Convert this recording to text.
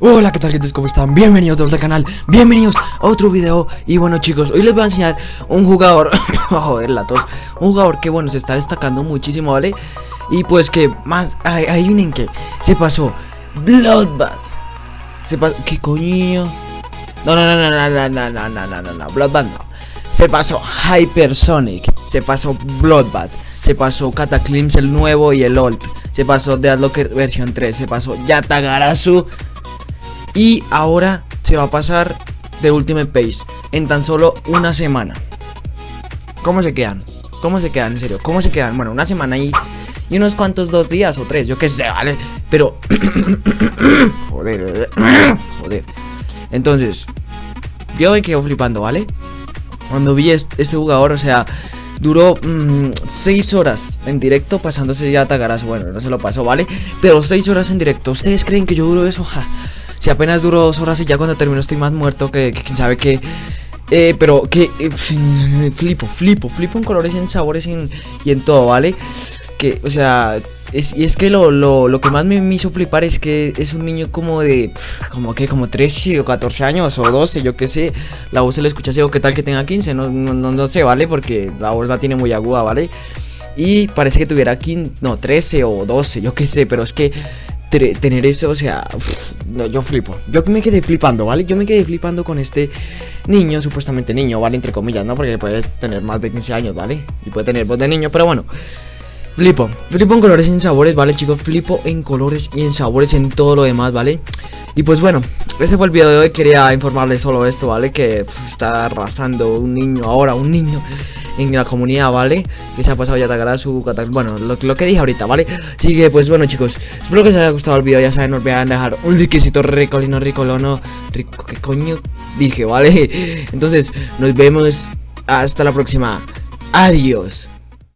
Hola, ¿qué tal gente? ¿Cómo están? Bienvenidos de vuelta al canal, bienvenidos a otro video Y bueno chicos, hoy les voy a enseñar un jugador Joder, la tos Un jugador que bueno, se está destacando muchísimo, ¿vale? Y pues que más, adivinen que Se pasó Bloodbath Se pasó, ¿qué coño? No, no, no, no, no, no, no, no, no, no, no, no, Bloodbath no Se pasó Hypersonic Se pasó Bloodbath Se pasó Cataclysm el nuevo y el old Se pasó Deadlocker versión 3 Se pasó Yatagarasu y ahora se va a pasar de Ultimate Pace en tan solo una semana. ¿Cómo se quedan? ¿Cómo se quedan? En serio, ¿cómo se quedan? Bueno, una semana y, y unos cuantos dos días o tres, yo qué sé, ¿vale? Pero... joder, joder. Entonces, yo me quedo flipando, ¿vale? Cuando vi este, jugador, o sea, duró 6 mm, horas en directo pasándose ya a Tagaras. Bueno, no se lo pasó, ¿vale? Pero 6 horas en directo. ¿Ustedes creen que yo duro eso? Ja. Si apenas duró dos horas y ya cuando termino estoy más muerto que, quién sabe qué. Eh, pero que eh, flipo, flipo, flipo en colores en sabores en, y en todo, ¿vale? Que, o sea, es, y es que lo, lo, lo que más me, hizo flipar es que es un niño como de, como que, como 13 o 14 años o 12, yo qué sé. La voz se le escucha así o qué tal que tenga 15, no, no, no, no sé, ¿vale? Porque la voz la tiene muy aguda, ¿vale? Y parece que tuviera 15, no, 13 o 12, yo qué sé, pero es que tener eso, o sea, no, yo flipo. Yo me quedé flipando, ¿vale? Yo me quedé flipando con este niño, supuestamente niño, ¿vale? Entre comillas, ¿no? Porque puede tener más de 15 años, ¿vale? Y puede tener voz de niño, pero bueno. Flipo, flipo en colores y en sabores, ¿vale chicos? Flipo en colores y en sabores en todo lo demás, ¿vale? Y pues bueno, ese fue el video de hoy, quería informarles solo esto, ¿vale? Que está arrasando un niño ahora, un niño en la comunidad, ¿vale? Que se ha pasado ya atacará su Bueno, lo, que dije ahorita, ¿vale? Así que, pues bueno, chicos Espero que os haya gustado el vídeo Ya saben, no olviden dejar un likecito ricolino, ricolono Rico, ¿qué coño dije, vale? Entonces, nos vemos hasta la próxima Adiós